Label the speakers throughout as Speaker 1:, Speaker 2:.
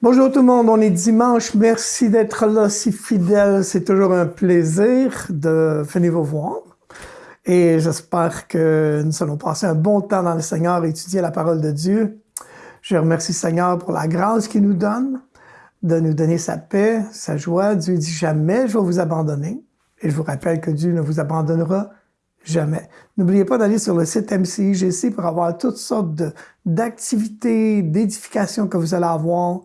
Speaker 1: Bonjour tout le monde, on est dimanche. Merci d'être là si fidèle. C'est toujours un plaisir de venir vous voir. Et j'espère que nous allons passer un bon temps dans le Seigneur étudier la parole de Dieu. Je remercie le Seigneur pour la grâce qu'il nous donne, de nous donner sa paix, sa joie. Dieu dit jamais je vais vous abandonner. Et je vous rappelle que Dieu ne vous abandonnera Jamais. N'oubliez pas d'aller sur le site MCIGC pour avoir toutes sortes d'activités, d'édifications que vous allez avoir.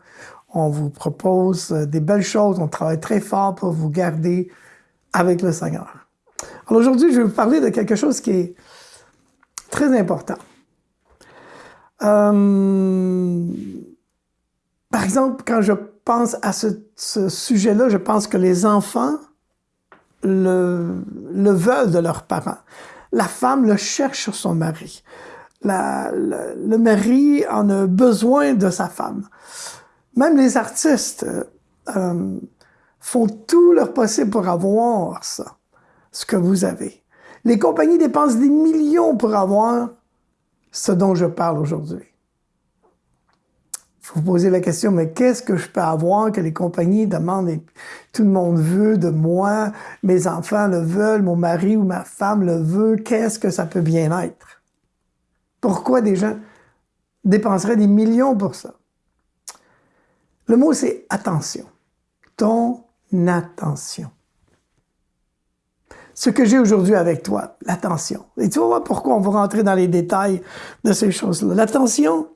Speaker 1: On vous propose euh, des belles choses. On travaille très fort pour vous garder avec le Seigneur. Alors aujourd'hui, je vais vous parler de quelque chose qui est très important. Euh, par exemple, quand je pense à ce, ce sujet-là, je pense que les enfants le, le veulent de leurs parents. La femme le cherche sur son mari. La, le, mari en a besoin de sa femme. Même les artistes euh, font tout leur possible pour avoir ça, ce que vous avez. Les compagnies dépensent des millions pour avoir ce dont je parle aujourd'hui vous posez la question, mais qu'est-ce que je peux avoir que les compagnies demandent et tout le monde veut de moi, mes enfants le veulent, mon mari ou ma femme le veut, qu'est-ce que ça peut bien être? Pourquoi des gens dépenseraient des millions pour ça? Le mot, c'est attention. Ton attention. Ce que j'ai aujourd'hui avec toi, l'attention. Et tu vas voir pourquoi on va rentrer dans les détails de ces choses-là. L'attention,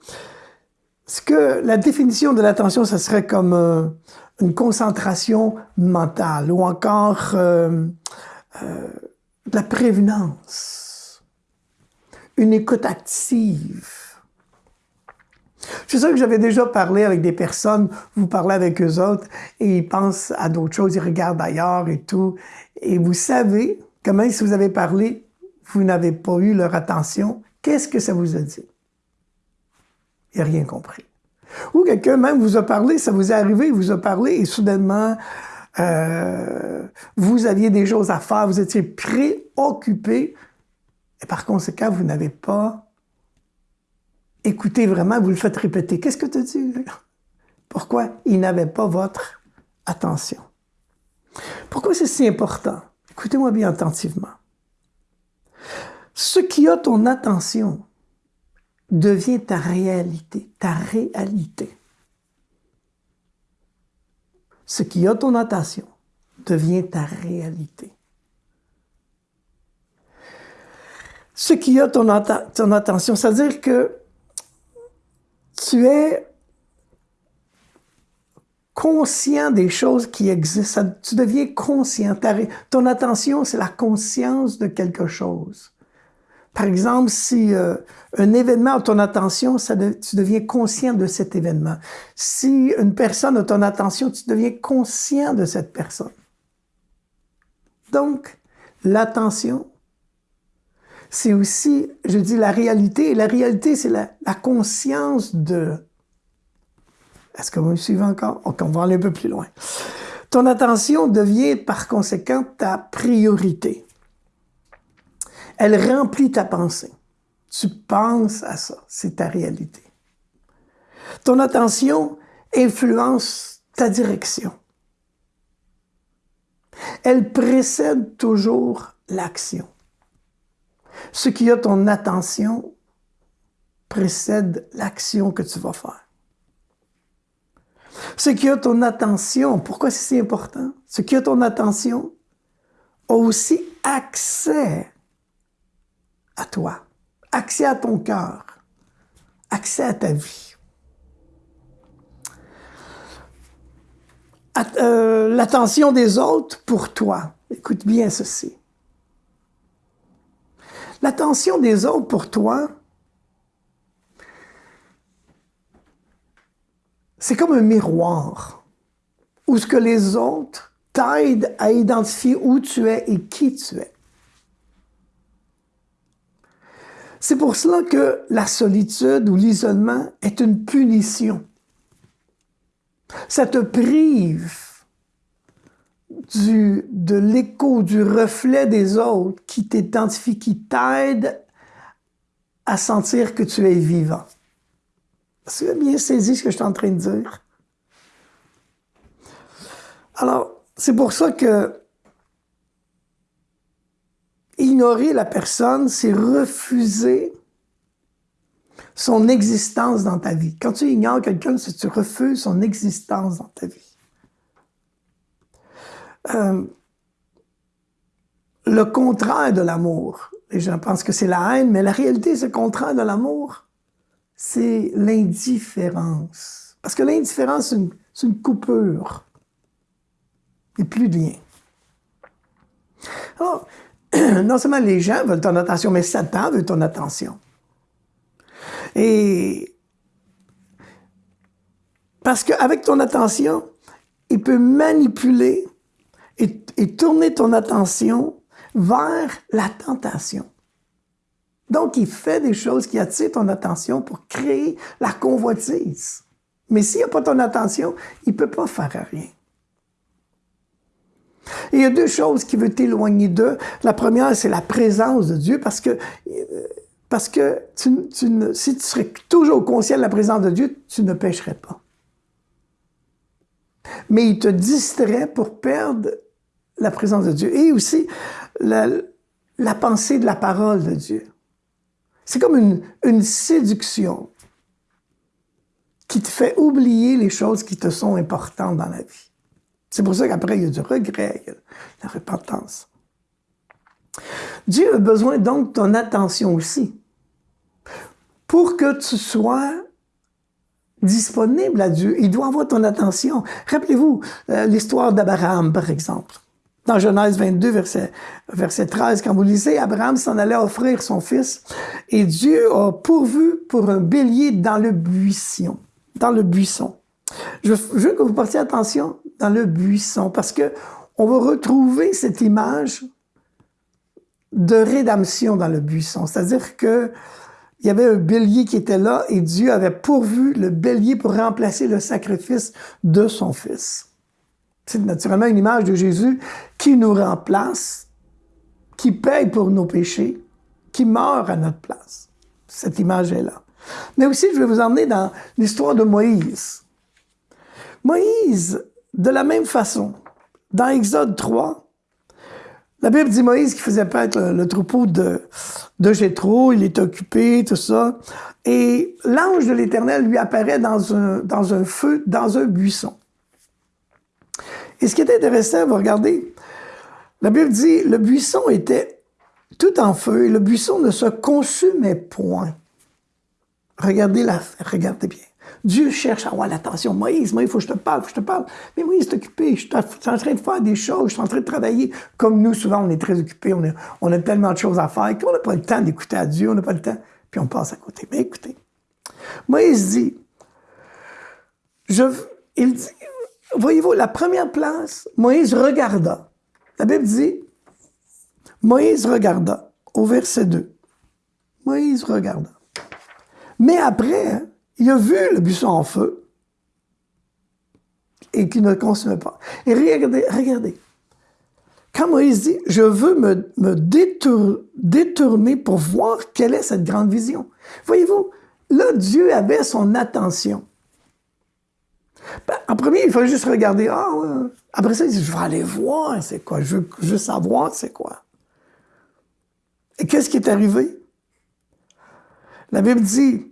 Speaker 1: ce que la définition de l'attention, ce serait comme euh, une concentration mentale ou encore euh, euh, de la prévenance, une écoute active. Je sais que j'avais déjà parlé avec des personnes, vous parlez avec eux autres, et ils pensent à d'autres choses, ils regardent ailleurs et tout. Et vous savez comment si vous avez parlé, vous n'avez pas eu leur attention, qu'est-ce que ça vous a dit? N'a rien compris. Ou quelqu'un même vous a parlé, ça vous est arrivé, il vous a parlé et soudainement, euh, vous aviez des choses à faire, vous étiez préoccupé et par conséquent, vous n'avez pas écouté vraiment, vous le faites répéter. Qu'est-ce que tu dis? Pourquoi? Il n'avait pas votre attention? Pourquoi c'est si important? Écoutez-moi bien attentivement. Ce qui a ton attention, devient ta réalité, ta réalité. Ce qui a ton attention devient ta réalité. Ce qui a ton, ton attention, c'est-à-dire que tu es conscient des choses qui existent. Tu deviens conscient. ton attention, c'est la conscience de quelque chose. Par exemple, si euh, un événement a ton attention, tu deviens conscient de cet événement. Si une personne a ton attention, tu deviens conscient de cette personne. Donc, l'attention, c'est aussi, je dis, la réalité. Et la réalité, c'est la, conscience de... Est-ce que vous me suivez encore? On va aller un peu plus loin. Ton attention devient par conséquent ta priorité. Elle remplit ta pensée. Tu penses à ça, c'est ta réalité. Ton attention influence ta direction. Elle précède toujours l'action. Ce qui a ton attention précède l'action que tu vas faire. Ce qui a ton attention, pourquoi c'est important? Ce qui a ton attention a aussi accès à toi, accès à ton cœur, accès à ta vie. Euh, l'attention des autres pour toi. Écoute bien ceci. L'attention des autres pour toi, c'est comme un miroir où ce que les autres t'aident à identifier où tu es et qui tu es. C'est pour cela que la solitude ou l'isolement est une punition. Ça te prive du, de l'écho, du reflet des autres qui t'identifie, qui t'aide à sentir que tu es vivant. Est-ce que bien saisi ce que je suis en train de dire? Alors, c'est pour ça que ignorer la personne, c'est refuser son existence dans ta vie. Quand tu ignores quelqu'un, c'est que tu refuses son existence dans ta vie. Euh, le contraire de l'amour, les gens pensent que c'est la haine, mais la réalité, ce contraire de l'amour, c'est l'indifférence. Parce que l'indifférence, c'est une, coupure. Et plus de lien. non seulement les gens veulent ton attention, mais Satan veut ton attention. Et parce qu'avec ton attention, il peut manipuler et, tourner ton attention vers la tentation. Donc, il fait des choses qui attirent ton attention pour créer la convoitise. Mais s'il n'y a pas ton attention, il ne peut pas faire rien. Il y a deux choses qui veulent t'éloigner d'eux. La première, c'est la présence de Dieu, parce que, si tu serais toujours conscient de la présence de Dieu, tu ne pécherais pas. Mais il te distrait pour perdre la présence de Dieu. Et aussi, la, pensée de la parole de Dieu. C'est comme une séduction qui te fait oublier les choses qui te sont importantes dans la vie. C'est pour ça qu'après, il y a du regret, la repentance. Dieu a besoin donc de ton attention aussi. Pour que tu sois disponible à Dieu, il doit avoir ton attention. Rappelez-vous euh, l'histoire d'Abraham, par exemple. Dans Genèse 22, verset, verset 13, quand vous lisez, Abraham s'en allait offrir son fils et Dieu a pourvu pour un bélier dans le buisson. Dans le buisson. Je, veux que vous portiez attention dans le buisson parce que on va retrouver cette image de rédemption dans le buisson. C'est-à-dire que il y avait un bélier qui était là et Dieu avait pourvu le bélier pour remplacer le sacrifice de son fils. C'est naturellement une image de Jésus qui nous remplace, qui paye pour nos péchés, qui meurt à notre place. Cette image est là. Mais aussi, je vais vous emmener dans l'histoire de Moïse. Moïse, de la même façon, dans Exode 3, la Bible dit Moïse qui faisait paître le, troupeau de, de Jétro, il est occupé, tout ça. Et l'ange de l'Éternel lui apparaît dans un, dans un feu, dans un buisson. Et ce qui est intéressant, vous regardez, la Bible dit, le buisson était tout en feu et le buisson ne se consumait point. Regardez la, regardez bien. Dieu cherche à avoir l'attention. Moïse, Moïse, il faut que je te parle, il faut que je te parle. Mais Moïse est occupé, je suis en train de faire des choses, je suis en train de travailler. Comme nous, souvent, on est très occupés, on, on a tellement de choses à faire qu'on n'a pas le temps d'écouter à Dieu, on n'a pas le temps, puis on passe à côté. Mais écoutez, Moïse dit, je, il dit, voyez-vous, la première place, Moïse regarda. La Bible dit, Moïse regarda, au verset 2. Moïse regarda. Mais après, il a vu le buisson en feu et qui ne le consumait pas. Et regardez, regardez. Quand Moïse dit, je veux me, détourner pour voir quelle est cette grande vision. Voyez-vous, là, Dieu avait son attention. Ben, en premier, il fallait juste regarder. Ah, Après ça, il dit, je vais aller voir c'est quoi? Je veux, je savoir c'est quoi. Et qu'est-ce qui est arrivé? La Bible dit,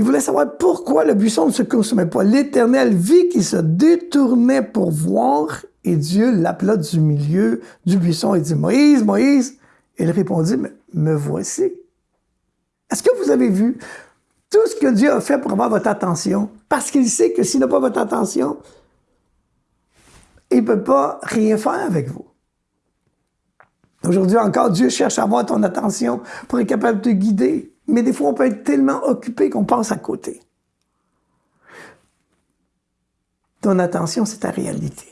Speaker 1: il voulait savoir pourquoi le buisson ne se consumait pas. L'Éternel vit qu'il se détournait pour voir et Dieu l'appela du milieu du buisson et dit, Moïse, Moïse. Il répondit, me voici. Est-ce que vous avez vu tout ce que Dieu a fait pour avoir votre attention? Parce qu'il sait que s'il n'a pas votre attention, il ne peut pas rien faire avec vous. Aujourd'hui encore, Dieu cherche à avoir ton attention pour être capable de te guider. Mais des fois, on peut être tellement occupé qu'on passe à côté. Ton attention, c'est ta réalité.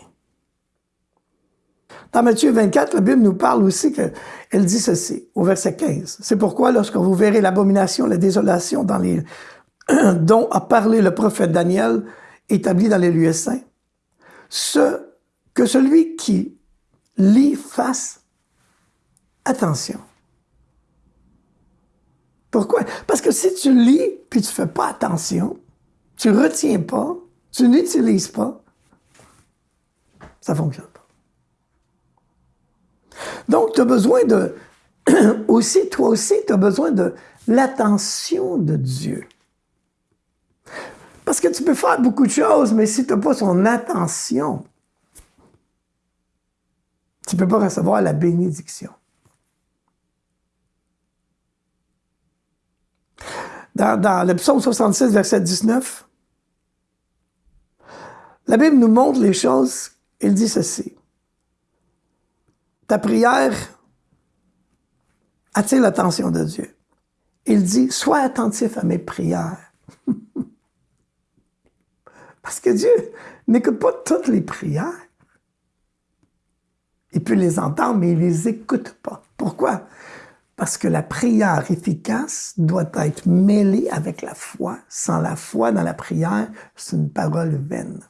Speaker 1: Dans Matthieu 24, la Bible nous parle aussi qu'elle dit ceci, au verset 15. C'est pourquoi, lorsque vous verrez l'abomination, la désolation dans dont a parlé le prophète Daniel, établi dans les lieux saints, que celui qui lit fasse attention. Pourquoi? Parce que si tu lis, puis tu fais pas attention, tu retiens pas, tu n'utilises pas, Ça ne fonctionne pas. Donc, tu as besoin de, aussi, toi aussi, tu as besoin de l'attention de Dieu. Parce que tu peux faire beaucoup de choses, mais si tu n'as pas son attention, tu ne peux pas recevoir la bénédiction. Dans, le psaume 66, verset 19, la Bible nous montre les choses. Il dit ceci. Ta prière attire l'attention de Dieu. Il dit, sois attentif à mes prières. Parce que Dieu n'écoute pas toutes les prières. Il peut les entendre, mais il ne les écoute pas. Pourquoi? Parce que la prière efficace doit être mêlée avec la foi. Sans la foi dans la prière, c'est une parole vaine.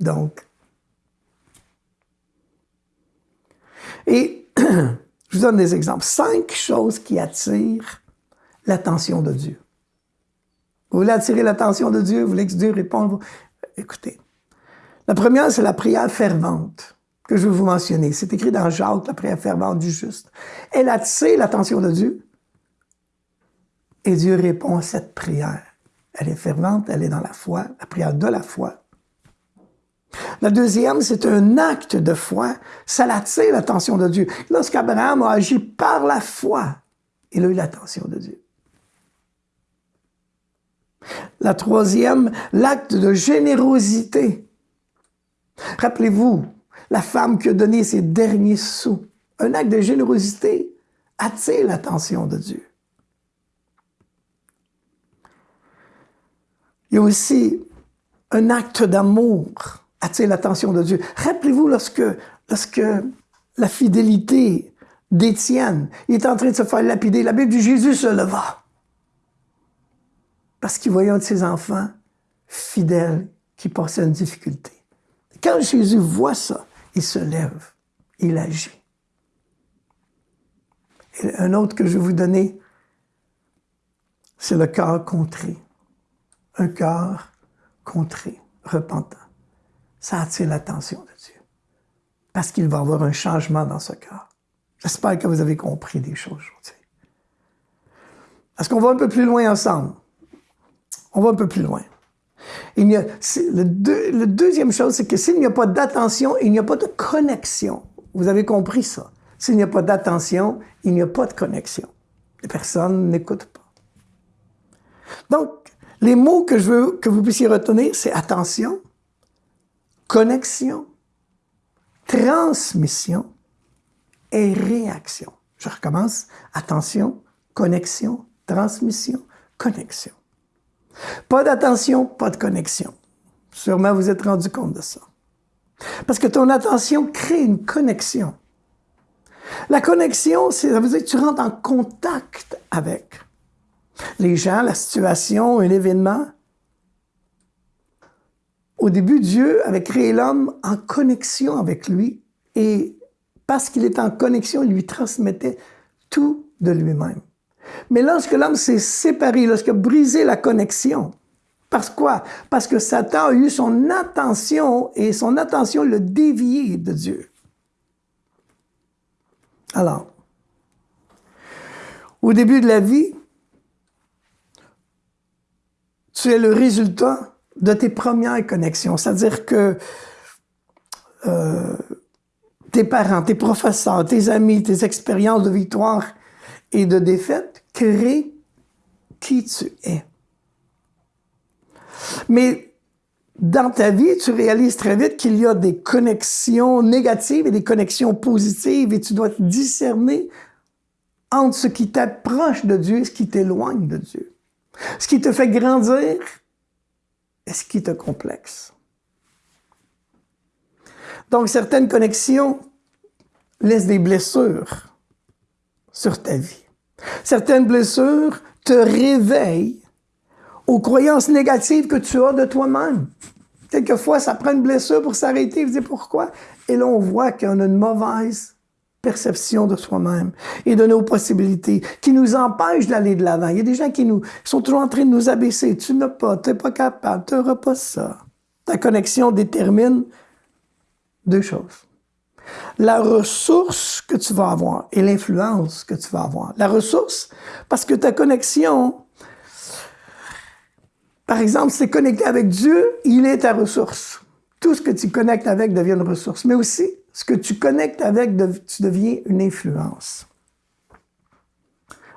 Speaker 1: Donc, et je vous donne des exemples. Cinq choses qui attirent l'attention de Dieu. Vous voulez attirer l'attention de Dieu, vous voulez que Dieu réponde? Écoutez, la première, c'est la prière fervente que je vais vous mentionner. C'est écrit dans Jacques, la prière fervente du juste. Elle attire l'attention de Dieu et Dieu répond à cette prière. Elle est fervente, elle est dans la foi, la prière de la foi. La deuxième, c'est un acte de foi. Ça l'attire l'attention de Dieu. Lorsqu'Abraham a agi par la foi, il a eu l'attention de Dieu. La troisième, l'acte de générosité. Rappelez-vous, la femme qui a donné ses derniers sous. Un acte de générosité attire l'attention de Dieu. Il y a aussi un acte d'amour attire l'attention de Dieu. Rappelez-vous lorsque, la fidélité d'Étienne est en train de se faire lapider, la Bible dit Jésus se leva. Parce qu'il voyait un de ses enfants fidèle qui passait une difficulté. Quand Jésus voit ça, il se lève, il agit. Et un autre que je vais vous donner, c'est le cœur contré. Un cœur contré, repentant. Ça attire l'attention de Dieu. Parce qu'il va y avoir un changement dans ce cœur. J'espère que vous avez compris des choses aujourd'hui. Est-ce qu'on va un peu plus loin ensemble? On va un peu plus loin. Il le deuxième chose, c'est que s'il n'y a pas d'attention, il n'y a pas de connexion. Vous avez compris ça. S'il n'y a pas d'attention, il n'y a pas de connexion. Les personnes n'écoutent pas. Donc, les mots que je veux que vous puissiez retenir, c'est attention, connexion, transmission et réaction. Je recommence. Attention, connexion, transmission, connexion. Pas d'attention, pas de connexion. Sûrement vous êtes rendu compte de ça. Parce que ton attention crée une connexion. La connexion, ça veut dire que tu rentres en contact avec les gens, la situation, un événement. Au début, Dieu avait créé l'homme en connexion avec lui et parce qu'il était en connexion, il lui transmettait tout de lui-même. Mais lorsque l'homme s'est séparé, lorsqu'il a brisé la connexion, parce quoi? Parce que Satan a eu son attention et son attention le dévié de Dieu. Alors, au début de la vie, tu es le résultat de tes premières connexions. C'est-à-dire que euh, tes parents, tes professeurs, tes amis, tes expériences de victoire et de défaite créent qui tu es. Mais dans ta vie, tu réalises très vite qu'il y a des connexions négatives et des connexions positives et tu dois discerner entre ce qui t'approche de Dieu et ce qui t'éloigne de Dieu. Ce qui te fait grandir et ce qui te complexe. Donc, certaines connexions laissent des blessures sur ta vie. Certaines blessures te réveillent aux croyances négatives que tu as de toi-même. Quelquefois, ça prend une blessure pour s'arrêter et dire pourquoi? Et là, on voit qu'on a une mauvaise perception de soi-même et de nos possibilités qui nous empêchent d'aller de l'avant. Il y a des gens qui nous sont toujours en train de nous abaisser. Tu n'as pas, tu n'es pas capable, tu n'auras pas ça. Ta connexion détermine deux choses. La ressource que tu vas avoir et l'influence que tu vas avoir. La ressource, parce que ta connexion, par exemple, c'est connecté avec Dieu, il est ta ressource. Tout ce que tu connectes avec devient une ressource. Mais aussi, ce que tu connectes avec, tu deviens une influence.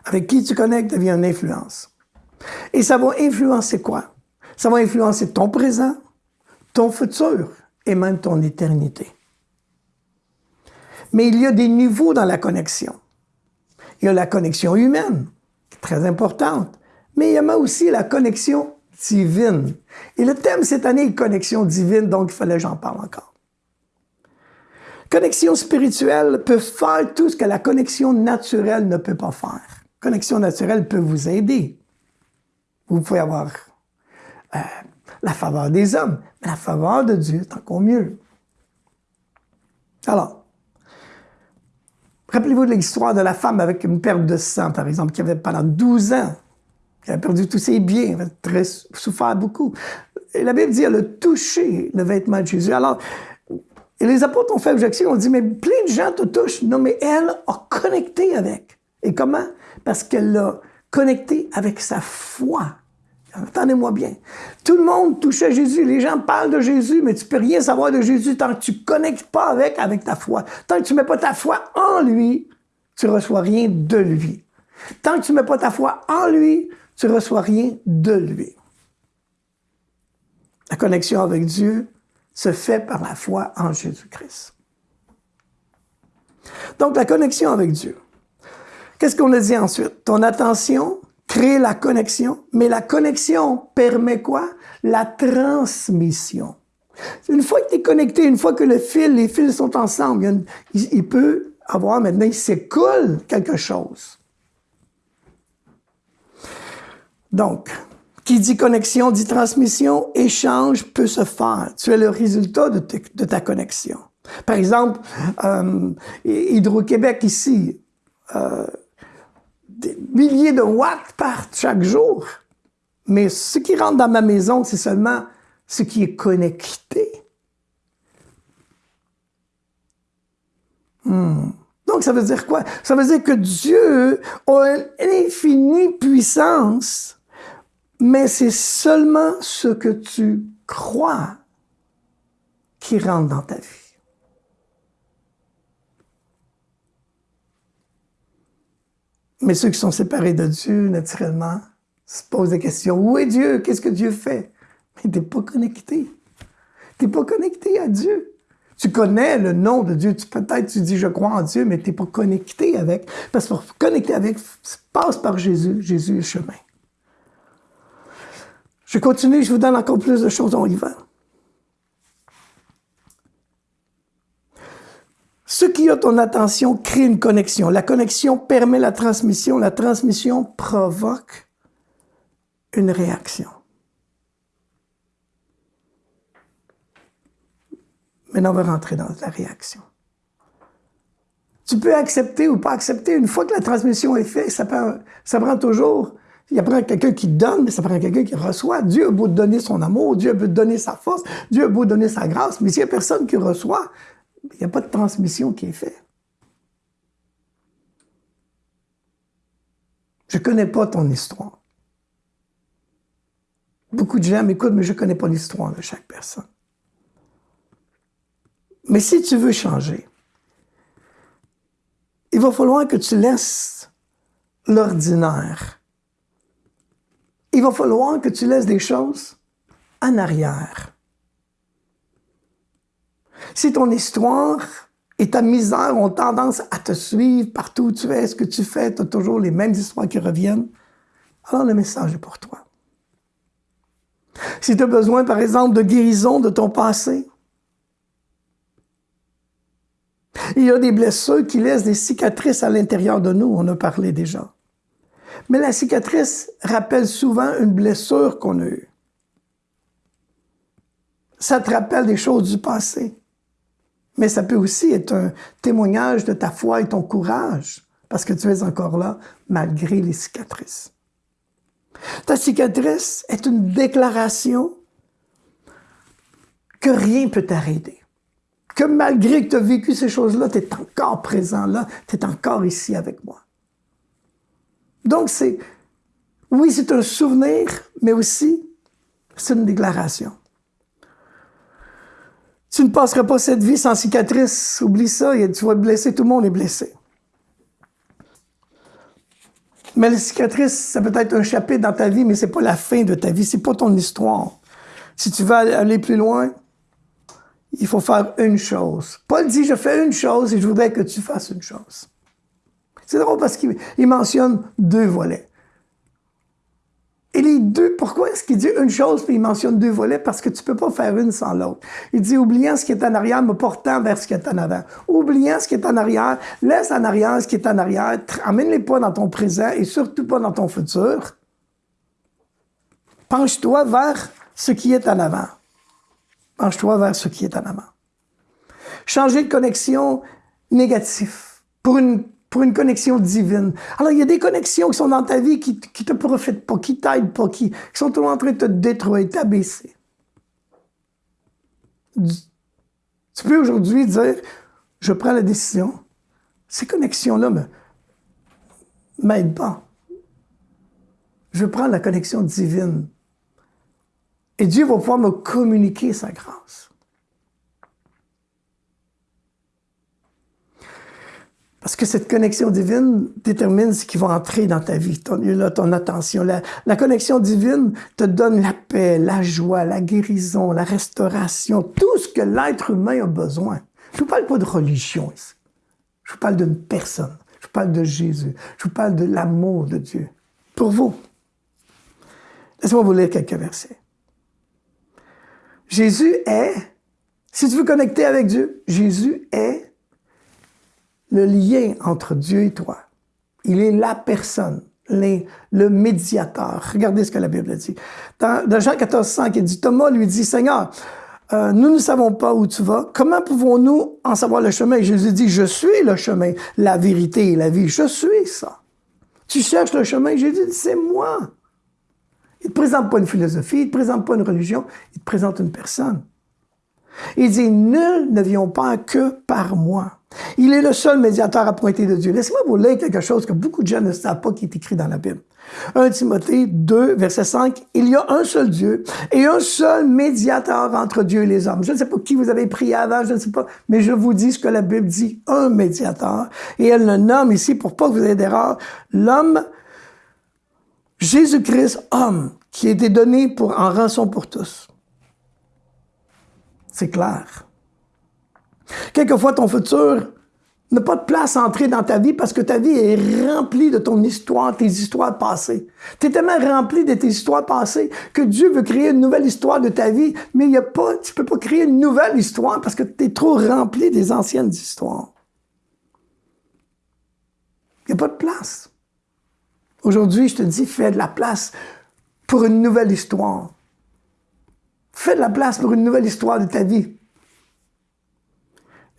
Speaker 1: Avec qui tu connectes devient une influence. Et ça va influencer quoi? Ça va influencer ton présent, ton futur et même ton éternité. Mais il y a des niveaux dans la connexion. Il y a la connexion humaine, très importante, mais il y a aussi la connexion divine. Et le thème cette année est connexion divine, donc il fallait que j'en parle encore. Connexion spirituelle peut faire tout ce que la connexion naturelle ne peut pas faire. Connexion naturelle peut vous aider. Vous pouvez avoir euh, la faveur des hommes, mais la faveur de Dieu est encore mieux. Alors, rappelez-vous de l'histoire de la femme avec une perte de sang, par exemple, qui avait pendant 12 ans, qui avait perdu tous ses biens, avait très souffert beaucoup. Et la Bible dit, elle a touché le vêtement de Jésus. Alors, les apôtres ont fait objection, ont dit, mais plein de gens te touchent. Non, mais elle a connecté avec. Et comment? Parce qu'elle l'a connecté avec sa foi. Entendez-moi bien. Tout le monde touche à Jésus. Les gens parlent de Jésus, mais tu peux rien savoir de Jésus tant que tu ne connectes pas avec, avec ta foi. Tant que tu ne mets pas ta foi en lui, tu ne reçois rien de lui. Tant que tu ne mets pas ta foi en lui, tu ne reçois rien de lui. La connexion avec Dieu se fait par la foi en Jésus-Christ. Donc, la connexion avec Dieu. Qu'est-ce qu'on a dit ensuite? Ton attention crée la connexion, mais la connexion permet quoi? La transmission. Une fois que tu es connecté, une fois que le fil, les fils sont ensemble, il, peut avoir maintenant, il s'écoule quelque chose. Donc, qui dit connexion dit transmission, échange peut se faire. Tu es le résultat de, ta connexion. Par exemple, euh, Hydro-Québec ici, euh, des milliers de watts partent chaque jour. Mais ce qui rentre dans ma maison, c'est seulement ce qui est connecté. Hmm. Donc, ça veut dire quoi? Ça veut dire que Dieu a une infinie puissance, mais c'est seulement ce que tu crois qui rentre dans ta vie. Mais ceux qui sont séparés de Dieu, naturellement, se posent des questions. Où est Dieu? Qu'est-ce que Dieu fait? Mais tu n'es pas connecté. Tu n'es pas connecté à Dieu. Tu connais le nom de Dieu. Peut-être tu dis je crois en Dieu, mais tu n'es pas connecté avec. Parce que pour connecter avec, passe par Jésus. Jésus est le chemin. Je continue, je vous donne encore plus de choses, on y va. Ce qui a ton attention crée une connexion. La connexion permet la transmission. La transmission provoque une réaction. Maintenant, on va rentrer dans la réaction. Tu peux accepter ou pas accepter. Une fois que la transmission est faite, ça prend, ça prend toujours... Il y a quelqu'un qui donne, mais ça prend quelqu'un qui reçoit. Dieu a beau donner son amour, Dieu a beau donner sa force, Dieu a beau donner sa grâce, mais s'il n'y a personne qui reçoit, il n'y a pas de transmission qui est faite. Je ne connais pas ton histoire. Beaucoup de gens m'écoutent, mais je ne connais pas l'histoire de chaque personne. Mais si tu veux changer, il va falloir que tu laisses l'ordinaire. Il va falloir que tu laisses des choses en arrière. Si ton histoire et ta misère ont tendance à te suivre partout où tu es, ce que tu fais, tu as toujours les mêmes histoires qui reviennent, alors le message est pour toi. Si tu as besoin, par exemple, de guérison de ton passé, il y a des blessures qui laissent des cicatrices à l'intérieur de nous, on a parlé déjà. Mais la cicatrice rappelle souvent une blessure qu'on a eue. Ça te rappelle des choses du passé. Mais ça peut aussi être un témoignage de ta foi et ton courage, parce que tu es encore là malgré les cicatrices. Ta cicatrice est une déclaration que rien ne peut t'arrêter. que malgré que tu as vécu ces choses-là, tu es encore présent là, tu es encore ici avec moi. Donc, c'est, oui, c'est un souvenir, mais aussi, c'est une déclaration. Tu ne passeras pas cette vie sans cicatrice. Oublie ça, tu vas te blesser, tout le monde est blessé. Mais la cicatrice, ça peut être un chapitre dans ta vie, mais c'est pas la fin de ta vie, c'est pas ton histoire. Si tu veux aller plus loin, il faut faire une chose. Paul dit, je fais une chose et je voudrais que tu fasses une chose. C'est drôle parce qu'il mentionne deux volets. Et les deux, pourquoi est-ce qu'il dit une chose puis il mentionne deux volets? Parce que tu peux pas faire une sans l'autre. Il dit, oubliant ce qui est en arrière, me portant vers ce qui est en avant. Oubliant ce qui est en arrière, laisse en arrière ce qui est en arrière, amène-les pas dans ton présent et surtout pas dans ton futur. Penche-toi vers ce qui est en avant. Penche-toi vers ce qui est en avant. Changer de connexion négative pour une pour une connexion divine. Alors, il y a des connexions qui sont dans ta vie qui, qui te profitent pas, qui t'aident pas, qui, sont tout en train de te détruire, t'abaisser. Tu peux aujourd'hui dire, je prends la décision, ces connexions-là ne m'aident pas. Je prends la connexion divine. Et Dieu va pouvoir me communiquer sa grâce. Parce que cette connexion divine détermine ce qui va entrer dans ta vie, ton, là, ton attention. La, la, connexion divine te donne la paix, la joie, la guérison, la restauration, tout ce que l'être humain a besoin. Je ne vous parle pas de religion ici. Je vous parle d'une personne. Je vous parle de Jésus. Je vous parle de l'amour de Dieu. Pour vous. Laissez-moi vous lire quelques versets. Jésus est, si tu veux connecter avec Dieu, Jésus est le lien entre Dieu et toi. Il est la personne, le médiateur. Regardez ce que la Bible dit. Dans, Jean 14, 5, il dit, Thomas lui dit, Seigneur, euh, nous ne savons pas où tu vas. Comment pouvons-nous en savoir le chemin? Jésus dit, je suis le chemin, la vérité et la vie. Je suis ça. Tu cherches le chemin? Jésus dit, c'est moi. Il ne te présente pas une philosophie, il ne te présente pas une religion, il te présente une personne. Il dit, nul ne vient pas que par moi. Il est le seul médiateur appointé de Dieu. Laissez-moi vous lire quelque chose que beaucoup de gens ne savent pas qui est écrit dans la Bible. 1 Timothée 2, verset 5, il y a un seul Dieu et un seul médiateur entre Dieu et les hommes. Je ne sais pas qui vous avez prié avant, je ne sais pas, mais je vous dis ce que la Bible dit, un médiateur. Et elle le nomme ici, pour pas que vous ayez d'erreur, l'homme Jésus-Christ, homme, qui a été donné pour, en rançon pour tous. C'est clair. Quelquefois, ton futur n'a pas de place à entrer dans ta vie parce que ta vie est remplie de ton histoire, tes histoires passées. Tu es tellement rempli de tes histoires passées que Dieu veut créer une nouvelle histoire de ta vie, mais il y a pas, tu peux pas créer une nouvelle histoire parce que tu es trop rempli des anciennes histoires. Il n'y a pas de place. Aujourd'hui, je te dis, fais de la place pour une nouvelle histoire. Fais de la place pour une nouvelle histoire de ta vie.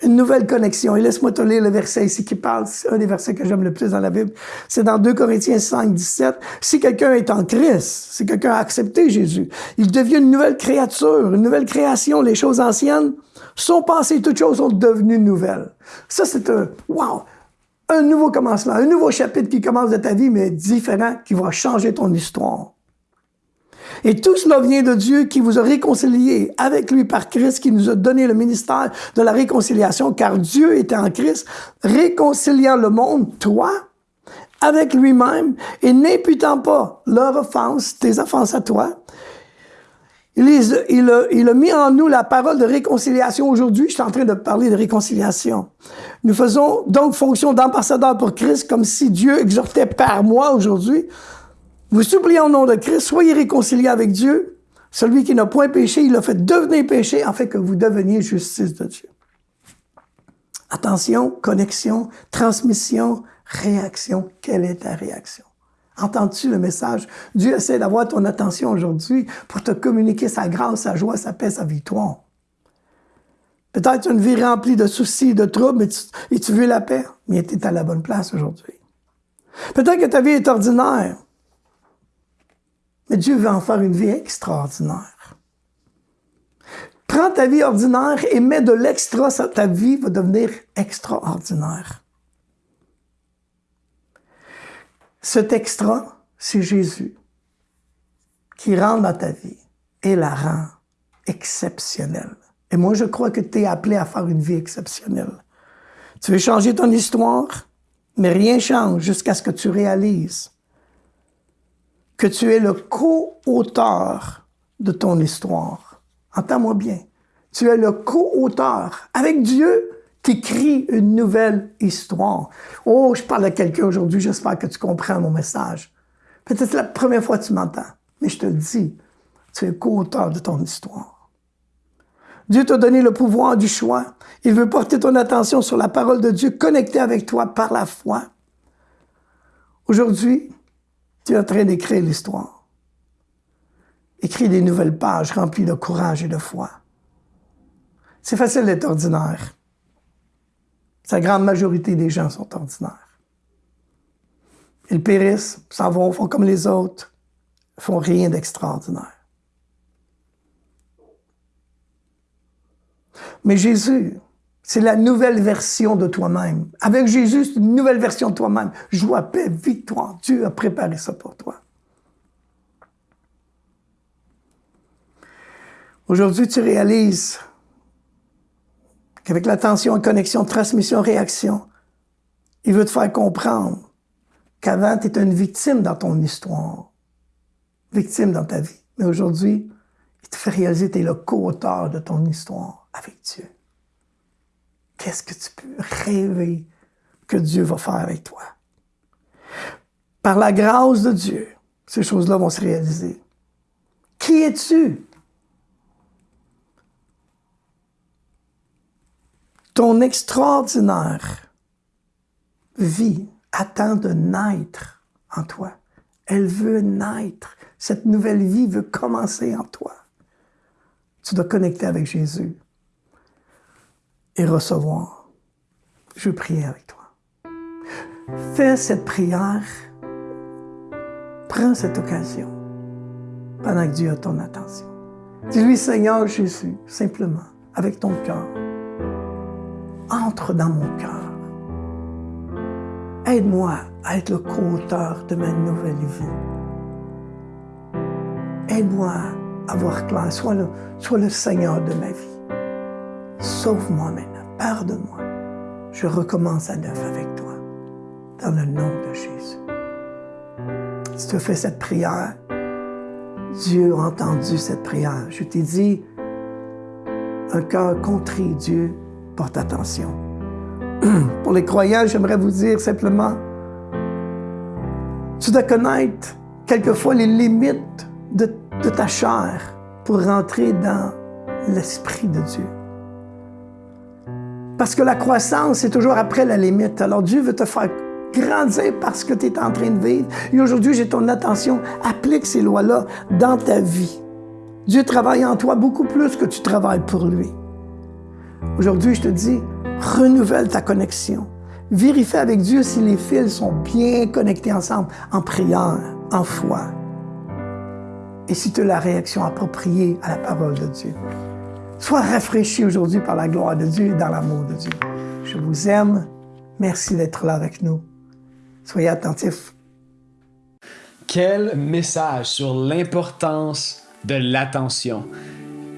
Speaker 1: Une nouvelle connexion. Et laisse-moi te lire le verset ici qui parle, c'est un des versets que j'aime le plus dans la Bible. C'est dans 2 Corinthiens 5, 17. Si quelqu'un est en Christ, si quelqu'un a accepté Jésus, il devient une nouvelle créature, une nouvelle création. Les choses anciennes sont passées, toutes choses sont devenues nouvelles. Ça, c'est un, wow! Un nouveau commencement, un nouveau chapitre qui commence de ta vie, mais différent, qui va changer ton histoire. Et tout cela vient de Dieu qui vous a réconcilié avec lui par Christ, qui nous a donné le ministère de la réconciliation, car Dieu était en Christ, réconciliant le monde, toi, avec lui-même, et n'imputant pas leur offense, tes offenses à toi. Il, a, il, a, mis en nous la parole de réconciliation aujourd'hui. Je suis en train de parler de réconciliation. Nous faisons donc fonction d'ambassadeur pour Christ comme si Dieu exhortait par moi aujourd'hui vous suppliez au nom de Christ, soyez réconciliés avec Dieu. Celui qui n'a point péché, il a fait devenir péché afin que vous deveniez justice de Dieu. Attention, connexion, transmission, réaction. Quelle est ta réaction? Entends-tu le message? Dieu essaie d'avoir ton attention aujourd'hui pour te communiquer sa grâce, sa joie, sa paix, sa victoire. Peut-être une vie remplie de soucis, de troubles, tu, et tu veux la paix, mais tu es à la bonne place aujourd'hui. Peut-être que ta vie est ordinaire, mais Dieu veut en faire une vie extraordinaire. Prends ta vie ordinaire et mets de l'extra, ta vie va devenir extraordinaire. Cet extra, c'est Jésus qui rentre dans ta vie et la rend exceptionnelle. Et moi, je crois que tu es appelé à faire une vie exceptionnelle. Tu veux changer ton histoire, mais rien change jusqu'à ce que tu réalises que tu es le co-auteur de ton histoire. Entends-moi bien. Tu es le co-auteur avec Dieu qui écrit une nouvelle histoire. Oh, je parle à quelqu'un aujourd'hui, j'espère que tu comprends mon message. Peut-être la première fois que tu m'entends, mais je te le dis, tu es co-auteur de ton histoire. Dieu t'a donné le pouvoir du choix. Il veut porter ton attention sur la parole de Dieu connectée avec toi par la foi. Aujourd'hui, tu es en train d'écrire l'histoire. Écris des nouvelles pages remplies de courage et de foi. C'est facile d'être ordinaire. La grande majorité des gens sont ordinaires. Ils périssent, s'en vont, font comme les autres, font rien d'extraordinaire. Mais Jésus, c'est la nouvelle version de toi-même. Avec Jésus, c'est une nouvelle version de toi-même. Joie, paix, victoire. Dieu a préparé ça pour toi. Aujourd'hui, tu réalises qu'avec l'attention, connexion, transmission, réaction, il veut te faire comprendre qu'avant, tu étais une victime dans ton histoire, victime dans ta vie. Mais aujourd'hui, il te fait réaliser que tu es le co-auteur de ton histoire avec Dieu. Qu'est-ce que tu peux rêver que Dieu va faire avec toi? Par la grâce de Dieu, ces choses-là vont se réaliser. Qui es-tu? Ton extraordinaire vie attend de naître en toi. Elle veut naître. Cette nouvelle vie veut commencer en toi. Tu dois connecter avec Jésus et recevoir. Je prie avec toi. Fais cette prière. Prends cette occasion pendant que Dieu a ton attention. Dis-lui, Seigneur Jésus, simplement, avec ton cœur, entre dans mon cœur. Aide-moi à être le co-auteur de ma nouvelle vie. Aide-moi à voir clair. Sois le Seigneur de ma vie. Sauve-moi maintenant. Pardonne-moi. Je recommence à neuf avec toi. Dans le nom de Jésus. Si tu fais cette prière, Dieu a entendu cette prière. Je t'ai dit, un cœur contrit, Dieu porte attention. Pour les croyants, j'aimerais vous dire simplement, tu dois connaître quelquefois les limites de, de ta chair pour rentrer dans l'Esprit de Dieu. Parce que la croissance, est toujours après la limite. Alors Dieu veut te faire grandir parce que tu es en train de vivre. Et aujourd'hui, j'ai ton attention. Applique ces lois-là dans ta vie. Dieu travaille en toi beaucoup plus que tu travailles pour lui. Aujourd'hui, je te dis, renouvelle ta connexion. Vérifie avec Dieu si les fils sont bien connectés ensemble en prière, en foi. Et si tu as la réaction appropriée à la parole de Dieu. Sois rafraîchi aujourd'hui par la gloire de Dieu et dans l'amour de Dieu. Je vous aime. Merci d'être là avec nous. Soyez attentifs.
Speaker 2: Quel message sur l'importance de l'attention.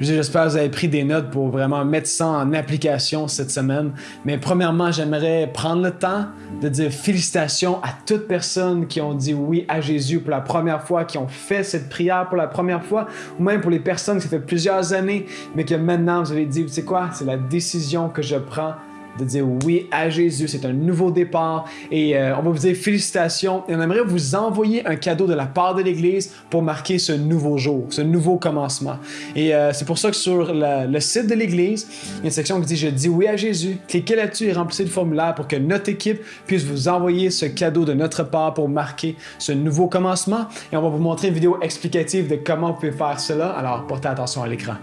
Speaker 2: J'espère que vous avez pris des notes pour vraiment mettre ça en application cette semaine. Mais premièrement, j'aimerais prendre le temps de dire félicitations à toutes personnes qui ont dit oui à Jésus pour la première fois, qui ont fait cette prière pour la première fois, ou même pour les personnes qui ça fait plusieurs années, mais que maintenant vous avez dit, vous savez quoi, c'est la décision que je prends de dire oui à Jésus. C'est un nouveau départ et euh, on va vous dire félicitations et on aimerait vous envoyer un cadeau de la part de l'Église pour marquer ce nouveau jour, ce nouveau commencement. Et euh, c'est pour ça que sur le site de l'Église, il y a une section qui dit Je dis oui à Jésus. Cliquez là-dessus et remplissez le formulaire pour que notre équipe puisse vous envoyer ce cadeau de notre part pour marquer ce nouveau commencement. Et on va vous montrer une vidéo explicative de comment vous pouvez faire cela. Alors portez attention à l'écran.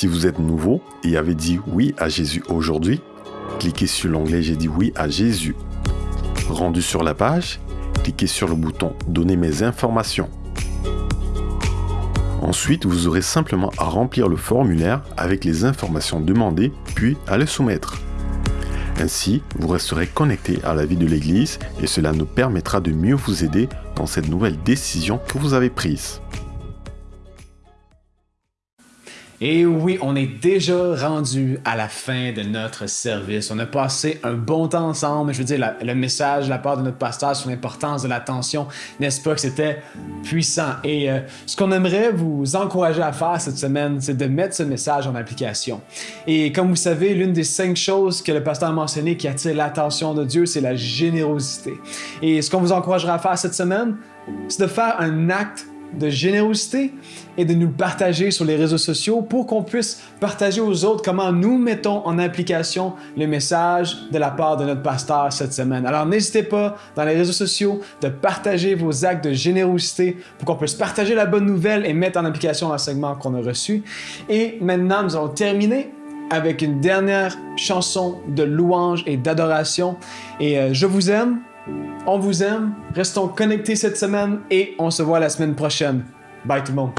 Speaker 3: Si vous êtes nouveau et avez dit oui à Jésus aujourd'hui, cliquez sur l'onglet J'ai dit oui à Jésus. Rendu sur la page, cliquez sur le bouton Donner mes informations Ensuite, vous aurez simplement à remplir le formulaire avec les informations demandées, puis à le soumettre. Ainsi, vous resterez connecté à la vie de l'Église et cela nous permettra de mieux vous aider dans cette nouvelle décision que vous avez prise.
Speaker 2: Et oui, on est déjà rendu à la fin de notre service. On a passé un bon temps ensemble. Je veux dire, le message de la part de notre pasteur sur l'importance de l'attention, n'est-ce pas que c'était puissant? Et euh, ce qu'on aimerait vous encourager à faire cette semaine, c'est de mettre ce message en application. Et comme vous savez, l'une des cinq choses que le pasteur a mentionné qui attire l'attention de Dieu, c'est la générosité. Et ce qu'on vous encouragera à faire cette semaine, c'est de faire un acte de générosité et de nous le partager sur les réseaux sociaux pour qu'on puisse partager aux autres comment nous mettons en application le message de la part de notre pasteur cette semaine. Alors n'hésitez pas dans les réseaux sociaux de partager vos actes de générosité pour qu'on puisse partager la bonne nouvelle et mettre en application l'enseignement qu'on a reçu. Et maintenant, nous allons terminer avec une dernière chanson de louange et d'adoration. Et euh, je vous aime. On vous aime, restons connectés cette semaine et on se voit la semaine prochaine. Bye tout le monde.